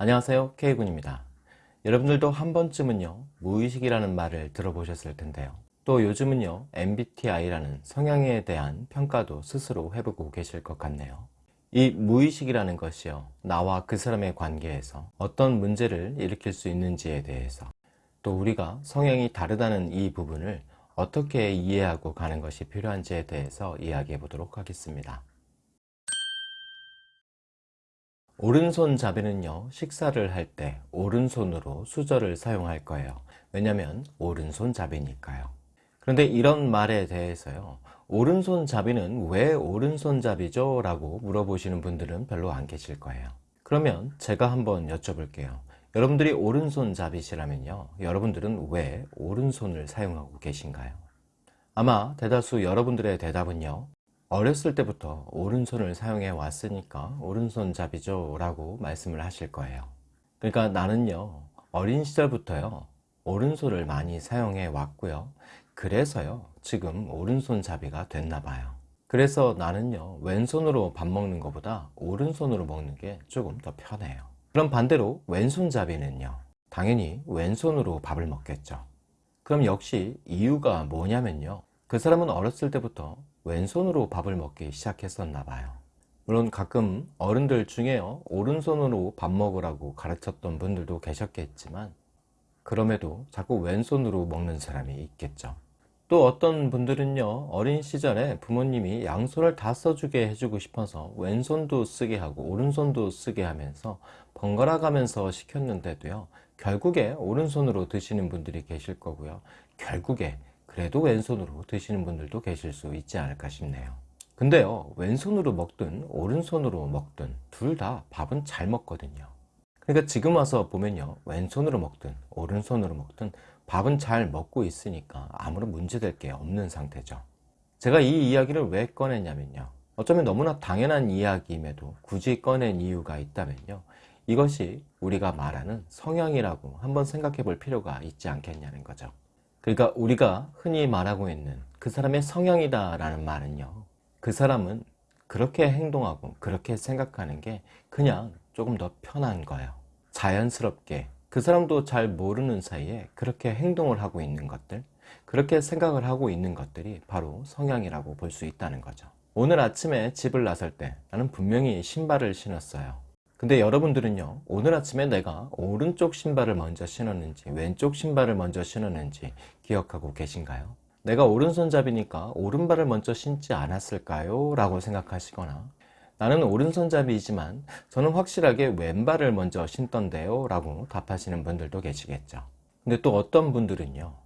안녕하세요. K군입니다. 여러분들도 한 번쯤은요 무의식이라는 말을 들어보셨을 텐데요. 또 요즘은요 MBTI라는 성향에 대한 평가도 스스로 해보고 계실 것 같네요. 이 무의식이라는 것이요 나와 그 사람의 관계에서 어떤 문제를 일으킬 수 있는지에 대해서 또 우리가 성향이 다르다는 이 부분을 어떻게 이해하고 가는 것이 필요한지에 대해서 이야기해 보도록 하겠습니다 오른손잡이는요 식사를 할 때 오른손으로 수저를 사용할 거예요 왜냐면 오른손잡이니까요 그런데 이런 말에 대해서요 오른손잡이는 왜 오른손잡이죠? 라고 물어보시는 분들은 별로 안 계실 거예요 그러면 제가 한번 여쭤볼게요 여러분들이 오른손잡이시라면요 여러분들은 왜 오른손을 사용하고 계신가요? 아마 대다수 여러분들의 대답은요 어렸을 때부터 오른손을 사용해 왔으니까 오른손잡이죠 라고 말씀을 하실 거예요. 그러니까 나는요 어린 시절부터요 오른손을 많이 사용해 왔고요. 그래서요 지금 오른손잡이가 됐나 봐요. 그래서 나는요 왼손으로 밥 먹는 것보다 오른손으로 먹는 게 조금 더 편해요. 그럼 반대로 왼손잡이는요 당연히 왼손으로 밥을 먹겠죠. 그럼 역시 이유가 뭐냐면요 그 사람은 어렸을 때부터 왼손으로 밥을 먹기 시작했었나 봐요. 물론 가끔 어른들 중에요 오른손으로 밥 먹으라고 가르쳤던 분들도 계셨겠지만 그럼에도 자꾸 왼손으로 먹는 사람이 있겠죠. 또 어떤 분들은요 어린 시절에 부모님이 양손을 다 써주게 해주고 싶어서 왼손도 쓰게 하고 오른손도 쓰게 하면서 번갈아 가면서 시켰는데도요 결국에 오른손으로 드시는 분들이 계실 거고요. 결국에 그래도 왼손으로 드시는 분들도 계실 수 있지 않을까 싶네요. 근데요 왼손으로 먹든 오른손으로 먹든 둘 다 밥은 잘 먹거든요. 그러니까 지금 와서 보면요 왼손으로 먹든 오른손으로 먹든 밥은 잘 먹고 있으니까 아무런 문제될 게 없는 상태죠. 제가 이 이야기를 왜 꺼냈냐면요 어쩌면 너무나 당연한 이야기임에도 굳이 꺼낸 이유가 있다면요 이것이 우리가 말하는 성향이라고 한번 생각해 볼 필요가 있지 않겠냐는 거죠 그러니까 우리가 흔히 말하고 있는 그 사람의 성향이다 라는 말은요 그 사람은 그렇게 행동하고 그렇게 생각하는 게 그냥 조금 더 편한 거예요. 자연스럽게. 그 사람도 잘 모르는 사이에 그렇게 행동을 하고 있는 것들 그렇게 생각을 하고 있는 것들이 바로 성향이라고 볼 수 있다는 거죠. 오늘 아침에 집을 나설 때 나는 분명히 신발을 신었어요 근데 여러분들은요 오늘 아침에 내가 오른쪽 신발을 먼저 신었는지 왼쪽 신발을 먼저 신었는지 기억하고 계신가요? 내가 오른손잡이니까 오른발을 먼저 신지 않았을까요? 라고 생각하시거나 나는 오른손잡이이지만 저는 확실하게 왼발을 먼저 신던데요 라고 답하시는 분들도 계시겠죠 근데 또 어떤 분들은요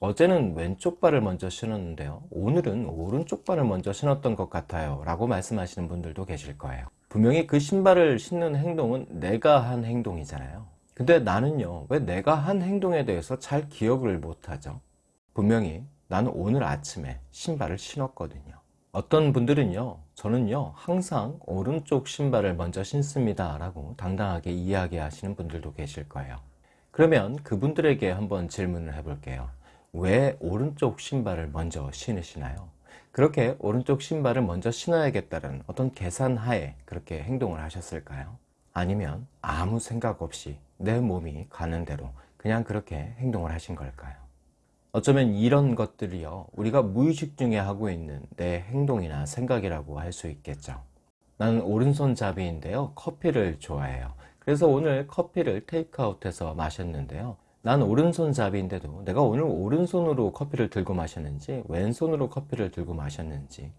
어제는 왼쪽 발을 먼저 신었는데요 오늘은 오른쪽 발을 먼저 신었던 것 같아요 라고 말씀하시는 분들도 계실 거예요 분명히 그 신발을 신는 행동은 내가 한 행동이잖아요. 근데 나는요 왜 내가 한 행동에 대해서 잘 기억을 못하죠? 분명히 나는 오늘 아침에 신발을 신었거든요. 어떤 분들은요 저는요 항상 오른쪽 신발을 먼저 신습니다 라고 당당하게 이야기하시는 분들도 계실 거예요. 그러면 그분들에게 한번 질문을 해 볼게요. 왜 오른쪽 신발을 먼저 신으시나요? 그렇게 오른쪽 신발을 먼저 신어야겠다는 어떤 계산하에 그렇게 행동을 하셨을까요? 아니면 아무 생각 없이 내 몸이 가는 대로 그냥 그렇게 행동을 하신 걸까요? 어쩌면 이런 것들이요 우리가 무의식 중에 하고 있는 내 행동이나 생각이라고 할 수 있겠죠 나는 오른손잡이인데요 커피를 좋아해요 그래서 오늘 커피를 테이크아웃해서 마셨는데요 난 오른손잡이인데도 내가 오늘 오른손으로 커피를 들고 마셨는지 왼손으로 커피를 들고 마셨는지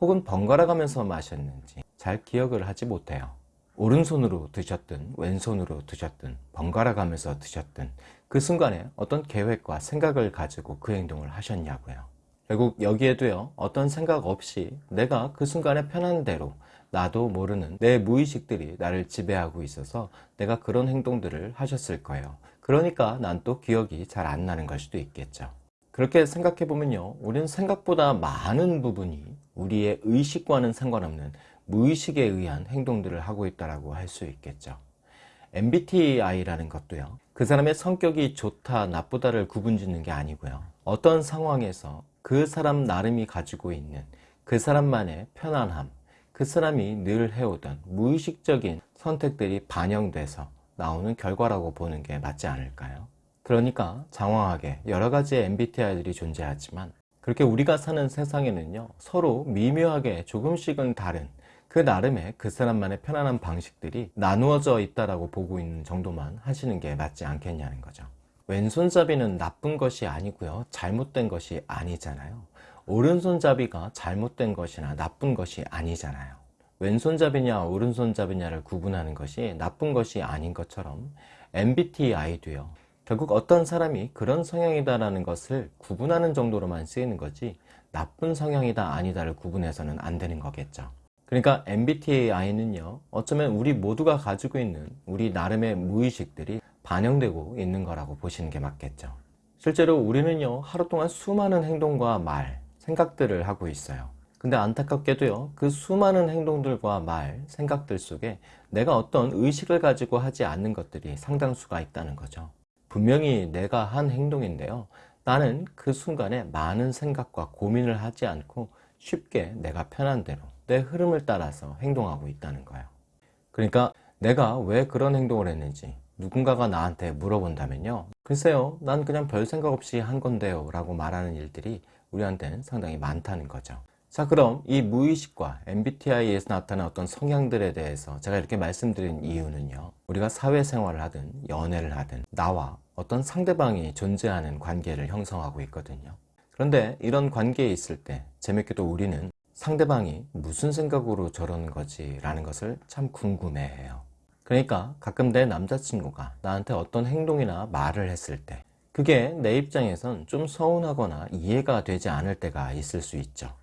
혹은 번갈아 가면서 마셨는지 잘 기억을 하지 못해요. 오른손으로 드셨든 왼손으로 드셨든 번갈아 가면서 드셨든 그 순간에 어떤 계획과 생각을 가지고 그 행동을 하셨냐고요. 결국 여기에도요 어떤 생각 없이 내가 그 순간에 편한 대로 나도 모르는 내 무의식들이 나를 지배하고 있어서 내가 그런 행동들을 하셨을 거예요 그러니까 난 또 기억이 잘 안 나는 걸 수도 있겠죠. 그렇게 생각해 보면요. 우리는 생각보다 많은 부분이 우리의 의식과는 상관없는 무의식에 의한 행동들을 하고 있다고 할 수 있겠죠. MBTI라는 것도요. 그 사람의 성격이 좋다 나쁘다를 구분 짓는 게 아니고요. 어떤 상황에서 그 사람 나름이 가지고 있는 그 사람만의 편안함 그 사람이 늘 해오던 무의식적인 선택들이 반영돼서 나오는 결과라고 보는 게 맞지 않을까요? 그러니까 장황하게 여러 가지의 MBTI들이 존재하지만 그렇게 우리가 사는 세상에는요 서로 미묘하게 조금씩은 다른 그 나름의 그 사람만의 편안한 방식들이 나누어져 있다라고 보고 있는 정도만 하시는 게 맞지 않겠냐는 거죠. 왼손잡이는 나쁜 것이 아니고요 잘못된 것이 아니잖아요. 오른손잡이가 잘못된 것이나 나쁜 것이 아니잖아요 왼손잡이냐 오른손잡이냐를 구분하는 것이 나쁜 것이 아닌 것처럼 MBTI도요. 결국 어떤 사람이 그런 성향이다라는 것을 구분하는 정도로만 쓰이는 거지 나쁜 성향이다 아니다를 구분해서는 안 되는 거겠죠. 그러니까 MBTI는요 어쩌면 우리 모두가 가지고 있는 우리 나름의 무의식들이 반영되고 있는 거라고 보시는 게 맞겠죠. 실제로 우리는요 하루 동안 수많은 행동과 말, 생각들을 하고 있어요 근데 안타깝게도요 그 수많은 행동들과 말, 생각들 속에 내가 어떤 의식을 가지고 하지 않는 것들이 상당수가 있다는 거죠. 분명히 내가 한 행동인데요 나는 그 순간에 많은 생각과 고민을 하지 않고 쉽게 내가 편한 대로 내 흐름을 따라서 행동하고 있다는 거예요. 그러니까 내가 왜 그런 행동을 했는지 누군가가 나한테 물어본다면요 글쎄요 난 그냥 별 생각 없이 한 건데요 라고 말하는 일들이 우리한테는 상당히 많다는 거죠 자 그럼 이 무의식과 MBTI에서 나타나는 어떤 성향들에 대해서 제가 이렇게 말씀드린 이유는요. 우리가 사회생활을 하든 연애를 하든 나와 어떤 상대방이 존재하는 관계를 형성하고 있거든요. 그런데 이런 관계에 있을 때 재밌게도 우리는 상대방이 무슨 생각으로 저러는 거지 라는 것을 참 궁금해 해요. 그러니까 가끔 내 남자친구가 나한테 어떤 행동이나 말을 했을 때 그게 내 입장에선 좀 서운하거나 이해가 되지 않을 때가 있을 수 있죠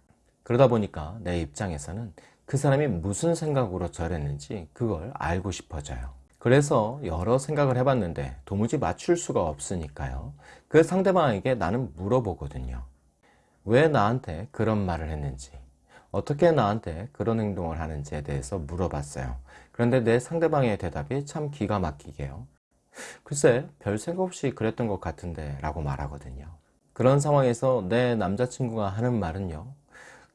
그러다 보니까 내 입장에서는 그 사람이 무슨 생각으로 저랬는지 그걸 알고 싶어져요. 그래서 여러 생각을 해봤는데 도무지 맞출 수가 없으니까요. 그 상대방에게 나는 물어보거든요. 왜 나한테 그런 말을 했는지 어떻게 나한테 그런 행동을 하는지에 대해서 물어봤어요. 그런데 내 상대방의 대답이 참 기가 막히게요. 글쎄 별 생각 없이 그랬던 것 같은데 라고 말하거든요. 그런 상황에서 내 남자친구가 하는 말은요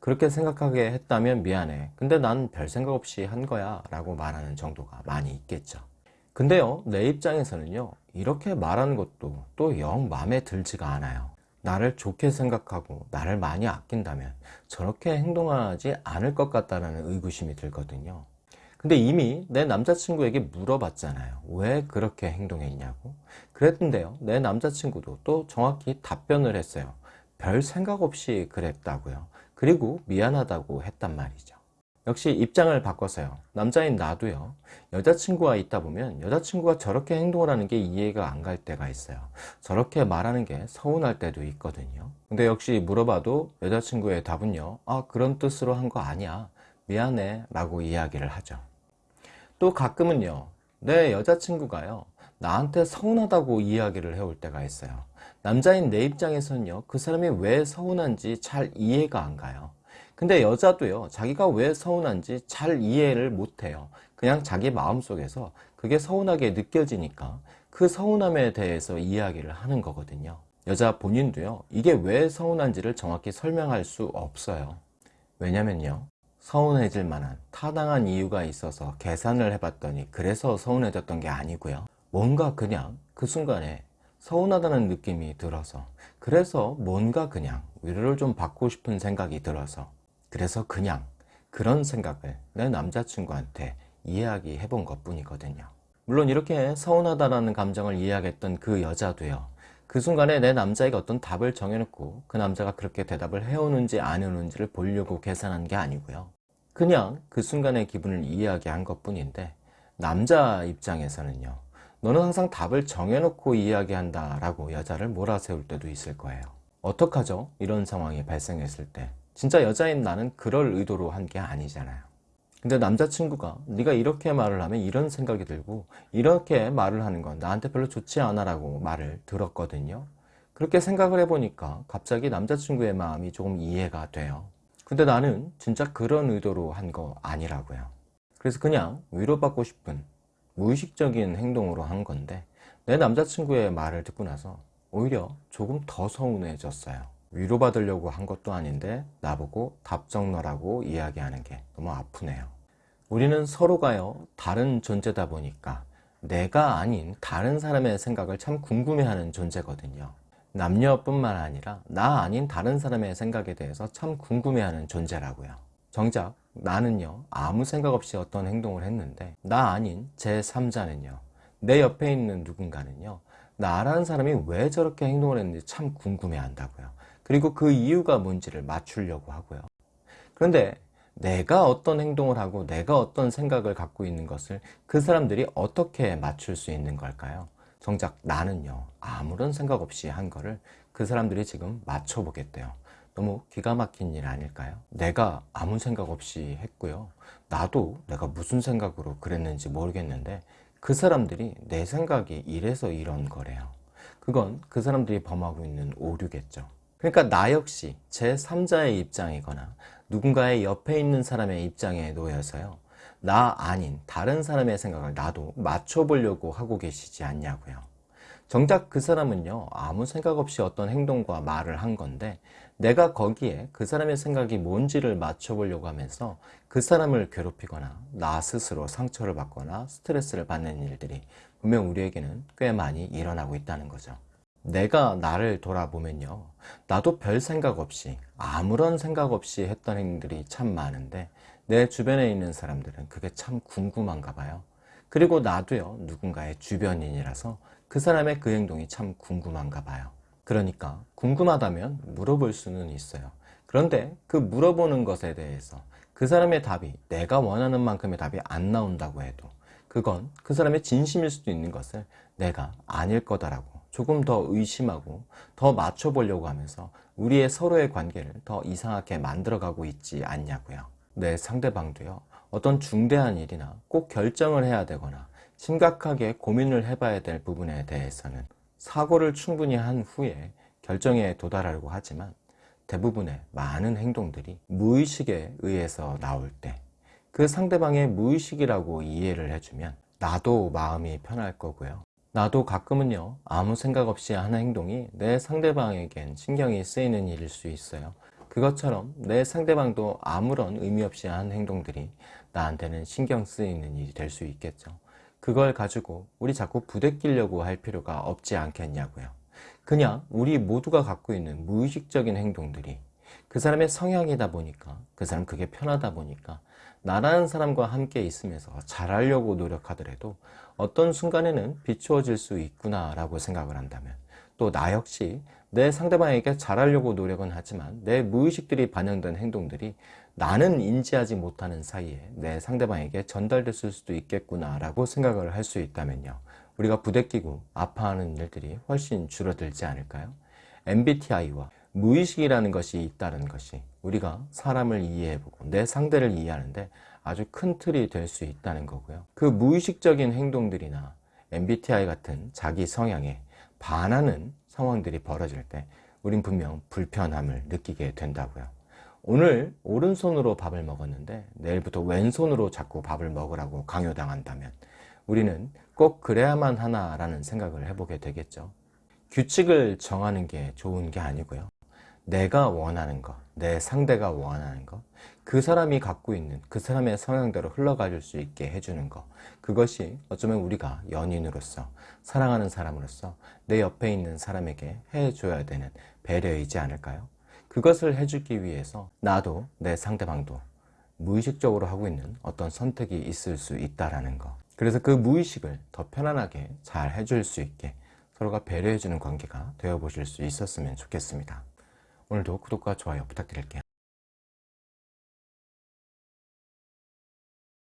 그렇게 생각하게 했다면 미안해. 근데 난 별 생각 없이 한 거야 라고 말하는 정도가 많이 있겠죠. 근데요 내 입장에서는요 이렇게 말하는 것도 또 영 마음에 들지가 않아요. 나를 좋게 생각하고 나를 많이 아낀다면 저렇게 행동하지 않을 것 같다는 의구심이 들거든요. 근데 이미 내 남자친구에게 물어봤잖아요. 왜 그렇게 행동했냐고. 그랬는데요 내 남자친구도 또 정확히 답변을 했어요. 별 생각 없이 그랬다고요 그리고 미안하다고 했단 말이죠. 역시 입장을 바꿔서요. 남자인 나도요. 여자친구가 있다 보면 여자친구가 저렇게 행동을 하는 게 이해가 안 갈 때가 있어요. 저렇게 말하는 게 서운할 때도 있거든요. 근데 역시 물어봐도 여자친구의 답은요. 아 그런 뜻으로 한 거 아니야. 미안해 라고 이야기를 하죠. 또 가끔은요. 내 여자친구가요. 나한테 서운하다고 이야기를 해올 때가 있어요 남자인 내 입장에서는요 그 사람이 왜 서운한지 잘 이해가 안 가요. 근데 여자도요 자기가 왜 서운한지 잘 이해를 못해요. 그냥 자기 마음속에서 그게 서운하게 느껴지니까 그 서운함에 대해서 이야기를 하는 거거든요. 여자 본인도요 이게 왜 서운한지를 정확히 설명할 수 없어요. 왜냐면요 서운해질 만한 타당한 이유가 있어서 계산을 해봤더니 그래서 서운해졌던 게 아니고요. 뭔가 그냥 그 순간에 서운하다는 느낌이 들어서 그래서 뭔가 그냥 위로를 좀 받고 싶은 생각이 들어서 그래서 그냥 그런 생각을 내 남자친구한테 이야기해 본 것 뿐이거든요. 물론 이렇게 서운하다라는 감정을 이야기했던 그 여자도요 그 순간에 내 남자에게 어떤 답을 정해놓고 그 남자가 그렇게 대답을 해오는지 안 해오는지를 보려고 계산한 게 아니고요. 그냥 그 순간의 기분을 이야기한 것 뿐인데 남자 입장에서는요 너는 항상 답을 정해놓고 이야기한다 라고 여자를 몰아세울 때도 있을 거예요. 어떡하죠? 이런 상황이 발생했을 때. 진짜 여자인 나는 그럴 의도로 한 게 아니잖아요. 근데 남자친구가 네가 이렇게 말을 하면 이런 생각이 들고 이렇게 말을 하는 건 나한테 별로 좋지 않아 라고 말을 들었거든요. 그렇게 생각을 해보니까 갑자기 남자친구의 마음이 조금 이해가 돼요. 근데 나는 진짜 그런 의도로 한 거 아니라고요. 그래서 그냥 위로받고 싶은 무의식적인 행동으로 한 건데 내 남자친구의 말을 듣고 나서 오히려 조금 더 서운해졌어요 위로받으려고 한 것도 아닌데 나보고 답정너라고 이야기하는 게 너무 아프네요 우리는 서로가요 다른 존재다 보니까 내가 아닌 다른 사람의 생각을 참 궁금해하는 존재거든요. 남녀뿐만 아니라 나 아닌 다른 사람의 생각에 대해서 참 궁금해하는 존재라고요. 정작 나는요, 아무 생각 없이 어떤 행동을 했는데, 나 아닌 제3자는요, 내 옆에 있는 누군가는요, 나라는 사람이 왜 저렇게 행동을 했는지 참 궁금해 한다고요. 그리고 그 이유가 뭔지를 맞추려고 하고요. 그런데 내가 어떤 행동을 하고 내가 어떤 생각을 갖고 있는 것을 그 사람들이 어떻게 맞출 수 있는 걸까요? 정작 나는요, 아무런 생각 없이 한 거를 그 사람들이 지금 맞춰보겠대요. 너무 기가 막힌 일 아닐까요? 내가 아무 생각 없이 했고요. 나도 내가 무슨 생각으로 그랬는지 모르겠는데 그 사람들이 내 생각이 이래서 이런 거래요. 그건 그 사람들이 범하고 있는 오류겠죠. 그러니까 나 역시 제3자의 입장이거나 누군가의 옆에 있는 사람의 입장에 놓여서요. 나 아닌 다른 사람의 생각을 나도 맞춰보려고 하고 계시지 않냐고요. 정작 그 사람은요, 아무 생각 없이 어떤 행동과 말을 한 건데, 내가 거기에 그 사람의 생각이 뭔지를 맞춰보려고 하면서 그 사람을 괴롭히거나, 나 스스로 상처를 받거나 스트레스를 받는 일들이 분명 우리에게는 꽤 많이 일어나고 있다는 거죠. 내가 나를 돌아보면요. 나도 별 생각 없이, 아무런 생각 없이 했던 행동들이 참 많은데, 내 주변에 있는 사람들은 그게 참 궁금한가 봐요. 그리고 나도요, 누군가의 주변인이라서 그 사람의 그 행동이 참 궁금한가 봐요. 그러니까 궁금하다면 물어볼 수는 있어요. 그런데 그 물어보는 것에 대해서 그 사람의 답이 내가 원하는 만큼의 답이 안 나온다고 해도 그건 그 사람의 진심일 수도 있는 것을 내가 아닐 거다라고 조금 더 의심하고 더 맞춰보려고 하면서 우리의 서로의 관계를 더 이상하게 만들어가고 있지 않냐고요. 내 상대방도요. 어떤 중대한 일이나 꼭 결정을 해야 되거나 심각하게 고민을 해봐야 될 부분에 대해서는 사고를 충분히 한 후에 결정에 도달하려고 하지만 대부분의 많은 행동들이 무의식에 의해서 나올 때 그 상대방의 무의식이라고 이해를 해주면 나도 마음이 편할 거고요. 나도 가끔은요, 아무 생각 없이 하는 행동이 내 상대방에겐 신경이 쓰이는 일일 수 있어요. 그것처럼 내 상대방도 아무런 의미 없이 한 행동들이 나한테는 신경 쓰이는 일이 될 수 있겠죠. 그걸 가지고 우리 자꾸 부대끼려고 할 필요가 없지 않겠냐고요. 그냥 우리 모두가 갖고 있는 무의식적인 행동들이 그 사람의 성향이다 보니까 그 사람 그게 편하다 보니까 나라는 사람과 함께 있으면서 잘하려고 노력하더라도 어떤 순간에는 비추어질 수 있구나 라고 생각을 한다면 또 나 역시 내 상대방에게 잘하려고 노력은 하지만 내 무의식들이 반영된 행동들이 나는 인지하지 못하는 사이에 내 상대방에게 전달됐을 수도 있겠구나 라고 생각을 할 수 있다면요. 우리가 부대끼고 아파하는 일들이 훨씬 줄어들지 않을까요? MBTI와 무의식이라는 것이 있다는 것이 우리가 사람을 이해해보고 내 상대를 이해하는데 아주 큰 틀이 될 수 있다는 거고요. 그 무의식적인 행동들이나 MBTI 같은 자기 성향에 반하는 상황들이 벌어질 때 우린 분명 불편함을 느끼게 된다고요. 오늘 오른손으로 밥을 먹었는데 내일부터 왼손으로 자꾸 밥을 먹으라고 강요당한다면 우리는 꼭 그래야만 하나 라는 생각을 해보게 되겠죠. 규칙을 정하는 게 좋은 게 아니고요. 내가 원하는 것, 내 상대가 원하는 것, 그 사람이 갖고 있는 그 사람의 성향대로 흘러갈 수 있게 해주는 것. 그것이 어쩌면 우리가 연인으로서, 사랑하는 사람으로서 내 옆에 있는 사람에게 해줘야 되는 배려이지 않을까요? 그것을 해주기 위해서 나도 내 상대방도 무의식적으로 하고 있는 어떤 선택이 있을 수 있다라는 거. 그래서 그 무의식을 더 편안하게 잘 해줄 수 있게 서로가 배려해주는 관계가 되어 보실 수 있었으면 좋겠습니다. 오늘도 구독과 좋아요 부탁드릴게요.